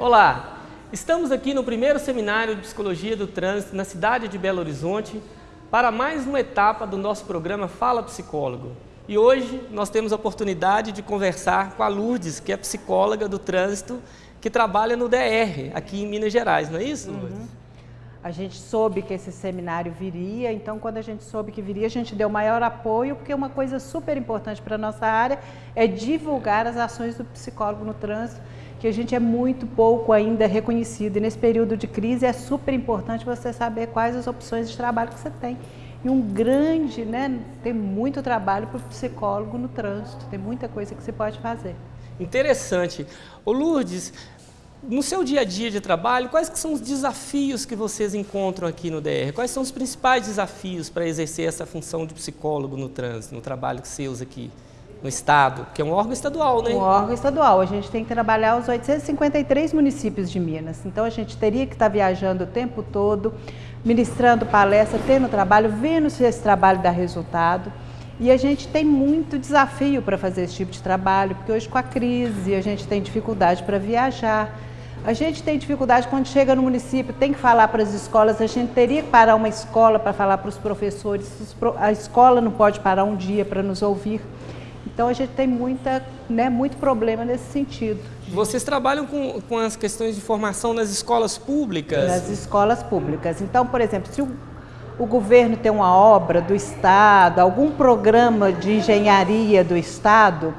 Olá, estamos aqui no primeiro seminário de Psicologia do Trânsito na cidade de Belo Horizonte para mais uma etapa do nosso programa Fala Psicólogo. E hoje nós temos a oportunidade de conversar com a Lourdes, que é psicóloga do trânsito, que trabalha no DR, aqui em Minas Gerais, não é isso, Lourdes? Uhum. A gente soube que esse seminário viria, então quando a gente soube que viria, a gente deu maior apoio, porque uma coisa super importante para a nossa área é divulgar as ações do psicólogo no trânsito, que a gente é muito pouco ainda reconhecido. E nesse período de crise é super importante você saber quais as opções de trabalho que você tem. E um grande, né, tem muito trabalho para o psicólogo no trânsito, tem muita coisa que você pode fazer. Interessante. Ô Lourdes, no seu dia a dia de trabalho, quais que são os desafios que vocês encontram aqui no DR? Quais são os principais desafios para exercer essa função de psicólogo no trânsito, no trabalho que usa aqui? No Estado, que é um órgão estadual, né? Um órgão estadual. A gente tem que trabalhar os 853 municípios de Minas. Então, a gente teria que estar viajando o tempo todo, ministrando palestra, tendo trabalho, vendo se esse trabalho dá resultado. E a gente tem muito desafio para fazer esse tipo de trabalho, porque hoje com a crise a gente tem dificuldade para viajar. A gente tem dificuldade quando chega no município, tem que falar para as escolas, a gente teria que parar uma escola para falar para os professores, a escola não pode parar um dia para nos ouvir. Então a gente tem muita, né, muito problema nesse sentido. Vocês trabalham com, com as questões de formação nas escolas públicas? Nas escolas públicas. Então, por exemplo, se o, o governo tem uma obra do Estado, algum programa de engenharia do Estado,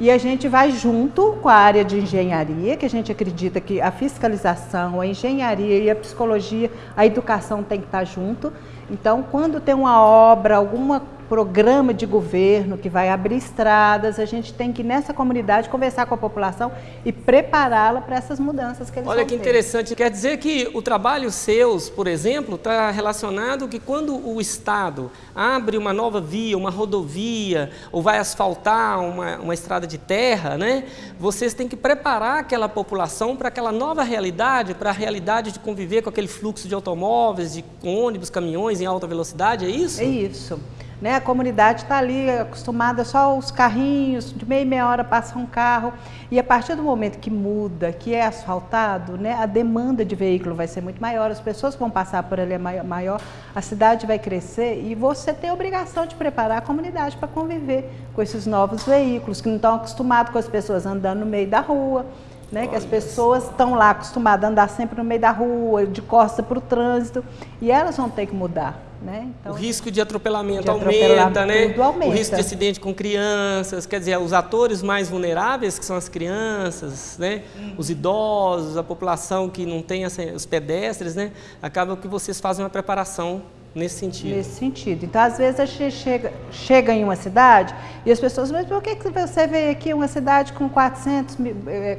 e a gente vai junto com a área de engenharia, que a gente acredita que a fiscalização, a engenharia e a psicologia, a educação tem que estar junto. Então, quando tem uma obra, alguma programa de governo que vai abrir estradas, a gente tem que nessa comunidade conversar com a população e prepará-la para essas mudanças que eles Olha que ter. interessante, quer dizer que o trabalho seus, por exemplo, está relacionado que quando o Estado abre uma nova via, uma rodovia, ou vai asfaltar uma, uma estrada de terra, né, vocês têm que preparar aquela população para aquela nova realidade, para a realidade de conviver com aquele fluxo de automóveis, de ônibus, caminhões em alta velocidade, é isso? É isso. Né? A comunidade está ali acostumada só os carrinhos, de meia meia hora passa um carro. E a partir do momento que muda, que é asfaltado, né, a demanda de veículo vai ser muito maior, as pessoas vão passar por ali é maior, a cidade vai crescer e você tem a obrigação de preparar a comunidade para conviver com esses novos veículos, que não estão acostumados com as pessoas andando no meio da rua. Né, que as pessoas estão lá acostumadas a andar sempre no meio da rua, de costa para o trânsito, e elas vão ter que mudar. Né? Então, o risco de atropelamento, de aumenta, né? aumenta, O risco de acidente com crianças, quer dizer, os atores mais vulneráveis, que são as crianças, né? Uhum. Os idosos, a população que não tem os pedestres, né? Acaba que vocês fazem uma preparação nesse sentido. Nesse sentido. Então, às vezes, a gente chega, chega em uma cidade e as pessoas, mas por que, que você veio aqui uma cidade com 400,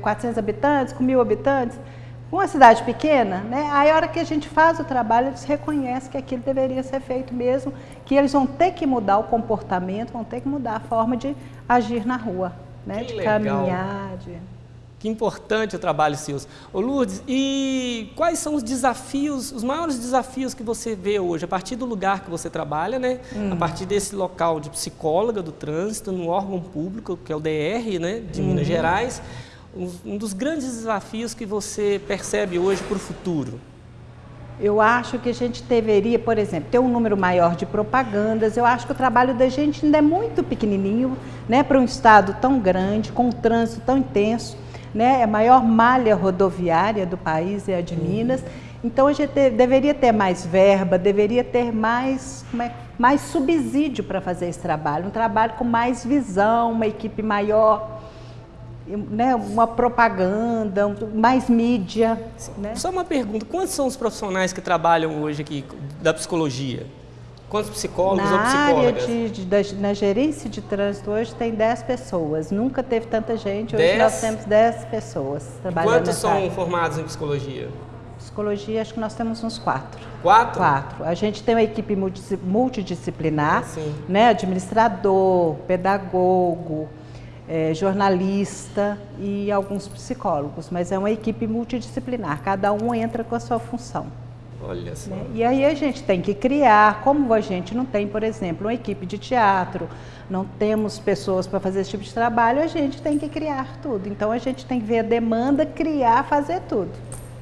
400 eh, habitantes, com mil habitantes? Uma cidade pequena, né? Aí a hora que a gente faz o trabalho, eles reconhecem que aquilo deveria ser feito mesmo, que eles vão ter que mudar o comportamento, vão ter que mudar a forma de agir na rua, né? Que de legal. caminhar, de... Que importante o trabalho seus. Ô Lourdes, e quais são os desafios, os maiores desafios que você vê hoje, a partir do lugar que você trabalha, né? Hum. A partir desse local de psicóloga do trânsito, no órgão público, que é o DR, né? De Minas uhum. Gerais um dos grandes desafios que você percebe hoje para o futuro? Eu acho que a gente deveria, por exemplo, ter um número maior de propagandas. Eu acho que o trabalho da gente ainda é muito pequenininho, né, para um estado tão grande, com um trânsito tão intenso, né, é a maior malha rodoviária do país é a de. Minas. Então a gente deveria ter mais verba, deveria ter mais, é, mais subsídio para fazer esse trabalho, um trabalho com mais visão, uma equipe maior, né, uma propaganda, mais mídia. Né? Só uma pergunta, quantos são os profissionais que trabalham hoje aqui da psicologia? Quantos psicólogos na ou psicólogas? Área de, de, da, na gerência de trânsito hoje tem 10 pessoas. Nunca teve tanta gente, hoje dez? nós temos 10 pessoas trabalhando Quantos são área. formados em psicologia? Psicologia, acho que nós temos uns quatro. Quatro? Quatro. A gente tem uma equipe multidisciplinar, Sim. né? administrador, pedagogo, é, jornalista e alguns psicólogos, mas é uma equipe multidisciplinar, cada um entra com a sua função. Olha só. Né? E aí a gente tem que criar, como a gente não tem, por exemplo, uma equipe de teatro, não temos pessoas para fazer esse tipo de trabalho, a gente tem que criar tudo. Então a gente tem que ver a demanda, criar, fazer tudo.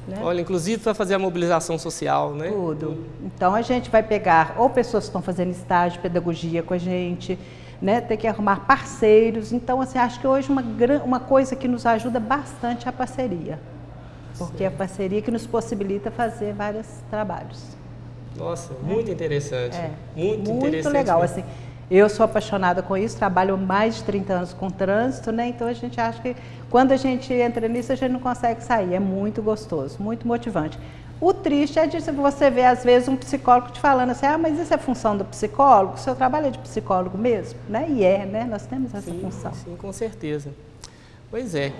Né? Olha, inclusive para fazer a mobilização social, né? Tudo. Então a gente vai pegar ou pessoas que estão fazendo estágio de pedagogia com a gente, né? Ter que arrumar parceiros. Então, assim, acho que hoje uma, uma coisa que nos ajuda bastante é a parceria. Porque é a parceria que nos possibilita fazer vários trabalhos. Nossa, muito é. interessante. É. Muito, muito interessante. legal. Mesmo. Assim, eu sou apaixonada com isso, trabalho mais de 30 anos com trânsito, né? Então a gente acha que quando a gente entra nisso, a gente não consegue sair. É muito gostoso, muito motivante. O triste é de você ver, às vezes, um psicólogo te falando assim, ah, mas isso é função do psicólogo? O seu trabalho é de psicólogo mesmo? Né? E é, né? Nós temos essa sim, função. Sim, com certeza. Pois é.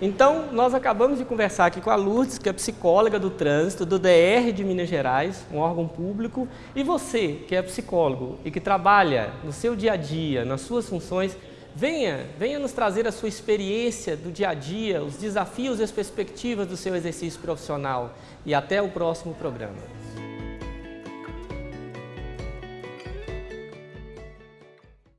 Então, nós acabamos de conversar aqui com a Lourdes, que é psicóloga do trânsito, do DR de Minas Gerais, um órgão público, e você, que é psicólogo e que trabalha no seu dia a dia, nas suas funções, venha, venha nos trazer a sua experiência do dia a dia, os desafios e as perspectivas do seu exercício profissional. E até o próximo programa.